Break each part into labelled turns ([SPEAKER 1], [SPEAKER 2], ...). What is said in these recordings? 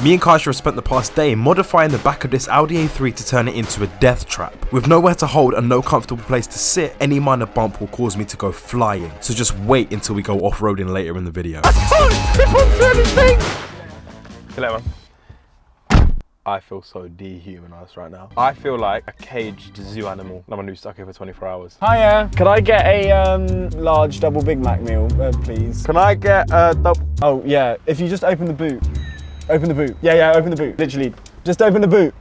[SPEAKER 1] Me and Kaisha have spent the past day modifying the back of this Audi A3 to turn it into a death trap. With nowhere to hold and no comfortable place to sit, any minor bump will cause me to go flying. So just wait until we go off-roading later in the video.
[SPEAKER 2] Hello, man. I feel so dehumanized right now. I feel like a caged zoo animal. I'm gonna be stuck here for 24 hours.
[SPEAKER 3] Hiya. Could I get a um, large double Big Mac meal, uh, please?
[SPEAKER 2] Can I get a double?
[SPEAKER 3] Oh, yeah. If you just open the boot. Open the boot. Yeah, yeah, open the boot. Literally. Just open the boot.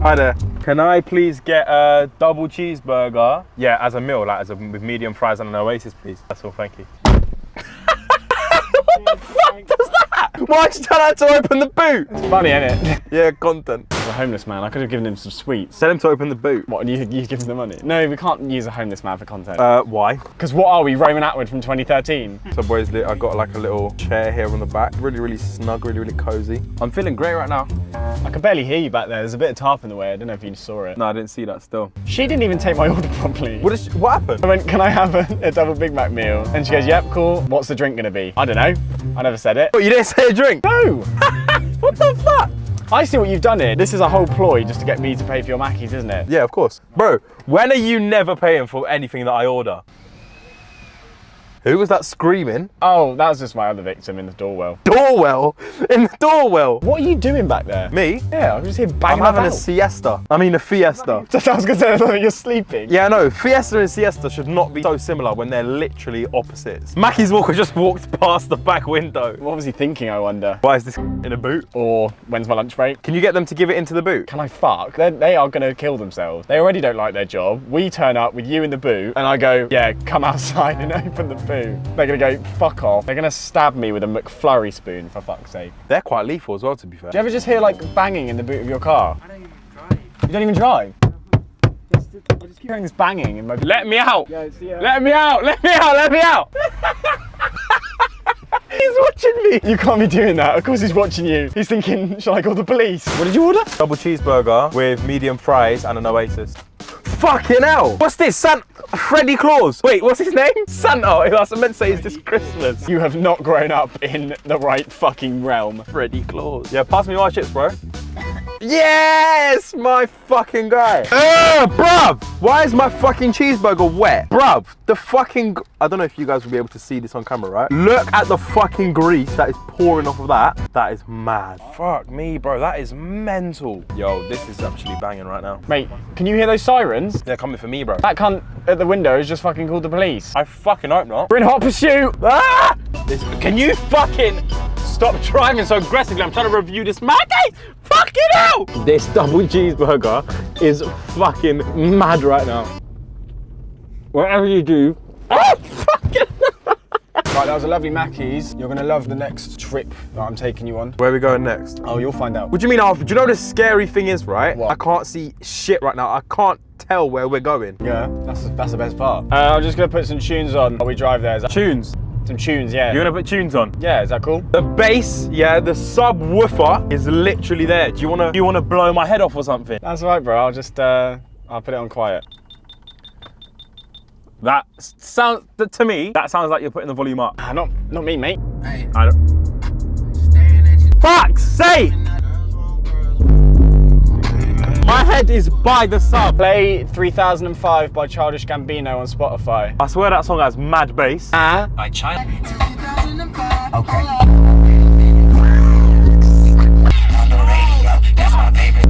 [SPEAKER 2] Hi there. Can I please get a double cheeseburger? Yeah, as a meal, like as a with medium fries and an Oasis, please. That's all. Thank you. what the fuck does that? Why'd you tell her to open the boot?
[SPEAKER 3] It's funny, isn't it?
[SPEAKER 2] Yeah, content.
[SPEAKER 3] As a homeless man, I could have given him some sweets.
[SPEAKER 2] Tell him to open the boot.
[SPEAKER 3] What, and you, you give him the money? No, we can't use a homeless man for content.
[SPEAKER 2] Uh, why?
[SPEAKER 3] Because what are we, Roman Atwood from 2013?
[SPEAKER 2] So boys, I got like a little chair here on the back. Really, really snug, really, really cozy. I'm feeling great right now.
[SPEAKER 3] I can barely hear you back there. There's a bit of tarp in the way. I don't know if you saw it.
[SPEAKER 2] No, I didn't see that still.
[SPEAKER 3] She didn't even take my order properly.
[SPEAKER 2] What is? What happened?
[SPEAKER 3] I went, can I have a, a double Big Mac meal? And she goes, yep, cool. What's the drink gonna be? I don't know. I never said it.
[SPEAKER 2] But you didn't say a drink?
[SPEAKER 3] No!
[SPEAKER 2] What the fuck?
[SPEAKER 3] I see what you've done here. This is a whole ploy just to get me to pay for your Mackies, isn't it?
[SPEAKER 2] Yeah, of course. Bro, when are you never paying for anything that I order? Who was that screaming?
[SPEAKER 3] Oh, that was just my other victim in the doorwell.
[SPEAKER 2] Doorwell? In the doorwell?
[SPEAKER 3] What are you doing back there?
[SPEAKER 2] Me?
[SPEAKER 3] Yeah, I'm just here banging I'm
[SPEAKER 2] having a siesta. I mean a fiesta.
[SPEAKER 3] Just, I was gonna say, I you're sleeping.
[SPEAKER 2] Yeah, no, fiesta and siesta should not be so similar when they're literally opposites. Mackie's Walker just walked past the back window.
[SPEAKER 3] What was he thinking, I wonder?
[SPEAKER 2] Why is this in a boot?
[SPEAKER 3] Or when's my lunch break?
[SPEAKER 2] Can you get them to give it into the boot?
[SPEAKER 3] Can I fuck? They're, they are gonna kill themselves. They already don't like their job. We turn up with you in the boot, and I go, yeah, come outside and open the boot. They're gonna go, fuck off. They're gonna stab me with a McFlurry spoon, for fuck's sake.
[SPEAKER 2] They're quite lethal as well, to be fair.
[SPEAKER 3] Do you ever just hear like banging in the boot of your car?
[SPEAKER 4] I don't even drive.
[SPEAKER 3] You don't even drive? Uh-huh.
[SPEAKER 4] Just, I just keep
[SPEAKER 3] Hearing this banging in my
[SPEAKER 2] Let me out!
[SPEAKER 4] Yeah, yeah.
[SPEAKER 2] Let me out! Let me out! Let me out! He's watching me!
[SPEAKER 3] You can't be doing that. Of course he's watching you. He's thinking, shall I call the police? What did you order?
[SPEAKER 2] Double cheeseburger with medium fries and an Oasis. Fucking hell! What's this? Santa? Freddy Claus? Wait, what's his name? Santa! Oh, I was meant to say is this Christmas.
[SPEAKER 3] You have not grown up in the right fucking realm.
[SPEAKER 2] Freddy Claus. Yeah, pass me my chips, bro. Yes, my fucking guy. Uh, bruv, why is my fucking cheeseburger wet? Bruv, the fucking, I don't know if you guys will be able to see this on camera, right? Look at the fucking grease that is pouring off of that. That is mad. Fuck me, bro, that is mental. Yo, this is actually banging right now.
[SPEAKER 3] Mate, can you hear those sirens?
[SPEAKER 2] They're coming for me, bro.
[SPEAKER 3] That cunt at the window has just fucking called the police.
[SPEAKER 2] I fucking hope not.
[SPEAKER 3] We're in hot pursuit.
[SPEAKER 2] Ah! This, can you fucking stop driving so aggressively? I'm trying to review this. Maggie, fucking hell! This double cheeseburger is fucking mad right now. Whatever you do, oh, fucking.
[SPEAKER 3] Right, that was a lovely Mackey's. You're gonna love the next trip that I'm taking you on.
[SPEAKER 2] Where are we going next?
[SPEAKER 3] Oh, you'll find out.
[SPEAKER 2] What do you mean, Alfred? Do you know the scary thing is, right?
[SPEAKER 3] What?
[SPEAKER 2] I can't see shit right now. I can't tell where we're going.
[SPEAKER 3] Yeah, that's that's the best part. Uh, I'm just gonna put some tunes on while we drive there. Is that-
[SPEAKER 2] Tunes.
[SPEAKER 3] Some tunes, yeah.
[SPEAKER 2] You're gonna put tunes on.
[SPEAKER 3] Yeah, is that cool?
[SPEAKER 2] The bass, yeah, the subwoofer is literally there. Do you wanna, do you wanna blow my head off or something?
[SPEAKER 3] That's all right, bro. I'll just uh, I'll put it on quiet.
[SPEAKER 2] That sounds to me. That sounds like you're putting the volume up.
[SPEAKER 3] Ah, not not me, mate.
[SPEAKER 2] I don't. Fuck's sake! My head is by the sub.
[SPEAKER 3] Play 3005 by Childish Gambino on Spotify.
[SPEAKER 2] I swear that song has mad bass.
[SPEAKER 3] Ah.
[SPEAKER 5] by China. Okay. On the radio, that's my favorite.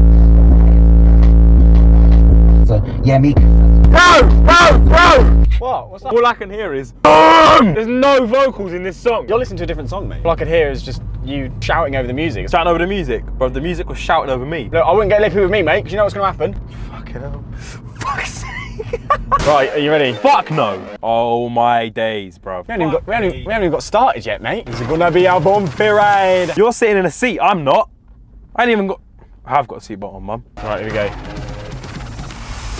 [SPEAKER 5] So, yeah, me.
[SPEAKER 2] Bro, bro, bro!
[SPEAKER 3] What? What's that?
[SPEAKER 2] All I can hear is There's no vocals in this song.
[SPEAKER 3] You're listening to a different song, mate. All I could hear is just you shouting over the music.
[SPEAKER 2] shouting over the music, bro. The music was shouting over me.
[SPEAKER 3] Look, I wouldn't get lippy with me, mate, because you know what's going to happen.
[SPEAKER 2] Fucking hell. Fuck's sake.
[SPEAKER 3] Right, are you ready?
[SPEAKER 2] Fuck no. Oh my days, bro.
[SPEAKER 3] We haven't, even got, we, haven't, we haven't even got started yet, mate. It's gonna be our bumpy ride.
[SPEAKER 2] You're sitting in a seat. I'm not. I ain't even got. I have got a seatbelt on, mum.
[SPEAKER 3] Right, here we go.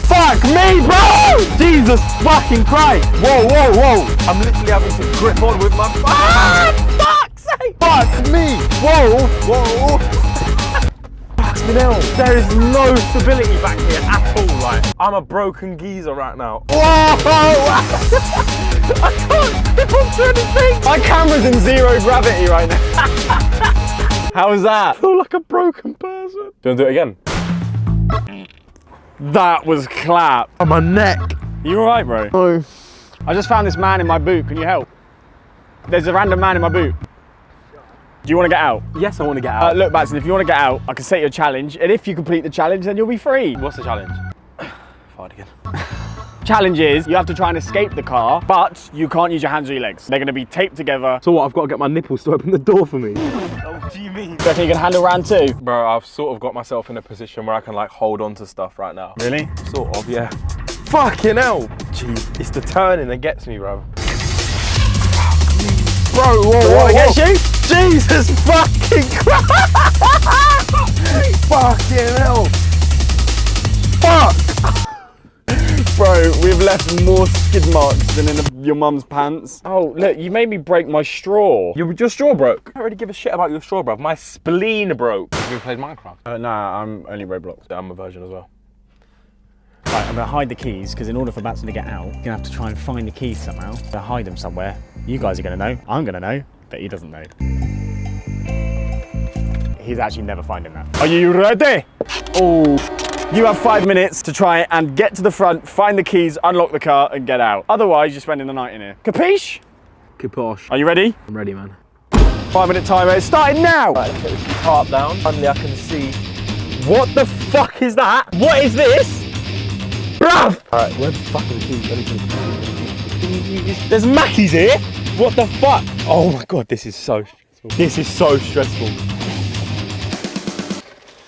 [SPEAKER 2] Fuck me, bro! Jesus fucking Christ! Whoa, whoa, whoa! I'm literally having to grip on with my. Ah, fuck's sake! Fuck me! Whoa, whoa! Fucking hell! There is no stability back here at all. Like I'm a broken geezer right now. Whoa! I can't grip onto anything.
[SPEAKER 3] My camera's in zero gravity right now. How was that?
[SPEAKER 2] feel like a broken person. Do you want to do it again?
[SPEAKER 3] That was clap.
[SPEAKER 2] On my neck.
[SPEAKER 3] You alright, bro?
[SPEAKER 2] Oh.
[SPEAKER 3] I just found this man in my boot. Can you help? There's a random man in my boot. Do you want to get out?
[SPEAKER 2] Yes, I want to get
[SPEAKER 3] Uh,
[SPEAKER 2] out.
[SPEAKER 3] look, Batson, if you want to get out, I can set you a challenge. And if you complete the challenge, then you'll be free.
[SPEAKER 2] What's the challenge? Fart again.
[SPEAKER 3] Challenge is you have to try and escape the car, but you can't use your hands or your legs. They're going to be taped together.
[SPEAKER 2] So what? I've got to get my nipples to open the door for me.
[SPEAKER 3] What do you mean? Do you reckon you can handle round two?
[SPEAKER 2] Bro, I've sort of got myself in a position where I can like hold on to stuff right now.
[SPEAKER 3] Really?
[SPEAKER 2] Sort of, yeah. Fucking hell. Jeez, it's the turning that gets me, bro. Bro, whoa, whoa, whoa.
[SPEAKER 3] against you?
[SPEAKER 2] Jesus fucking Christ! fucking hell! Fuck!
[SPEAKER 3] Bro, we've left more skid marks than in the, your mum's pants. Oh, look, you made me break my straw.
[SPEAKER 2] Your, your straw broke. I don't really give a shit about your straw, bro. My spleen broke. Have you played Minecraft?
[SPEAKER 3] Uh, nah, I'm only Roblox.
[SPEAKER 2] I'm a virgin as well.
[SPEAKER 3] Right, I'm gonna hide the keys because in order for Batson to get out, you're gonna have to try and find the keys somehow. I'm gonna hide them somewhere. You guys are gonna know. I'm gonna know, but he doesn't know. He's actually never finding that. Are you ready? Oh. You have five minutes to try and get to the front, find the keys, unlock the car, and get out. Otherwise, you're spending the night in here. Capiche?
[SPEAKER 2] Kiposh.
[SPEAKER 3] Are you ready?
[SPEAKER 2] I'm ready, man.
[SPEAKER 3] Five minute timer. It's starting now.
[SPEAKER 2] Right, let's get this tarp down. Finally, I can see.
[SPEAKER 3] What the fuck is that? What is this? Bruv!
[SPEAKER 2] Alright, where the fuck are the keys? The keys?
[SPEAKER 3] There's Mackies here. What the fuck?
[SPEAKER 2] Oh my god, this is so stressful. This is so stressful.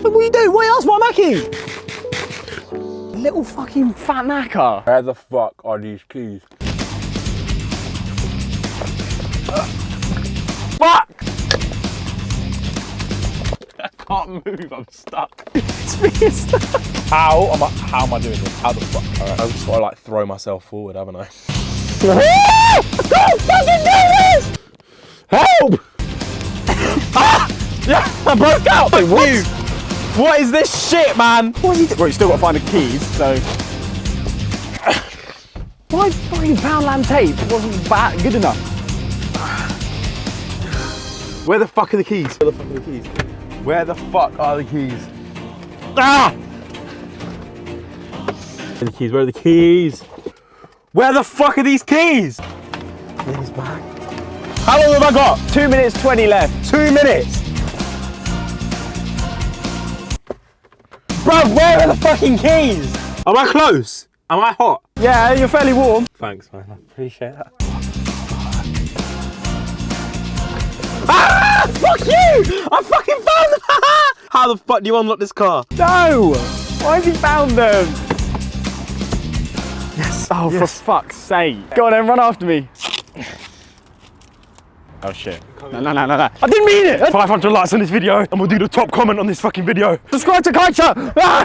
[SPEAKER 3] What are you doing? What else? What Mackie? Little fucking fat knacker.
[SPEAKER 2] Where the fuck are these keys?
[SPEAKER 3] Fuck!
[SPEAKER 2] I can't move, I'm stuck.
[SPEAKER 3] It's being stuck.
[SPEAKER 2] How am I, how am I doing this? How the fuck? Alright, I've just got to like throw myself forward, haven't I?
[SPEAKER 3] Can't fucking do this! Help! ah! Yeah, I broke out! You! What is this shit, man? What is he doing? Well, you still got to find the keys, so... Why fucking Poundland tape wasn't that good enough?
[SPEAKER 2] Where the fuck are the keys? Where the fuck are the keys? Where the fuck are the keys?
[SPEAKER 3] Ah!
[SPEAKER 2] Where are the keys? Where are the keys? Where the fuck are these keys? He's back.
[SPEAKER 3] How long have I got? Two minutes, 20 left.
[SPEAKER 2] Two minutes.
[SPEAKER 3] Bruv, where are the fucking keys?
[SPEAKER 2] Am I close? Am I hot?
[SPEAKER 3] Yeah, you're fairly warm.
[SPEAKER 2] Thanks, man. I appreciate that.
[SPEAKER 3] Ah! Fuck you! I fucking found them!
[SPEAKER 2] How the fuck do you unlock this car?
[SPEAKER 3] no! Why has he found them? Yes. Oh, for fuck's sake. Go on then, run after me. Oh shit. No, no, no, no, no. I didn't mean it!
[SPEAKER 2] 500 likes on this video and we'll do the top comment on this fucking video.
[SPEAKER 3] Subscribe to Culture! Ah!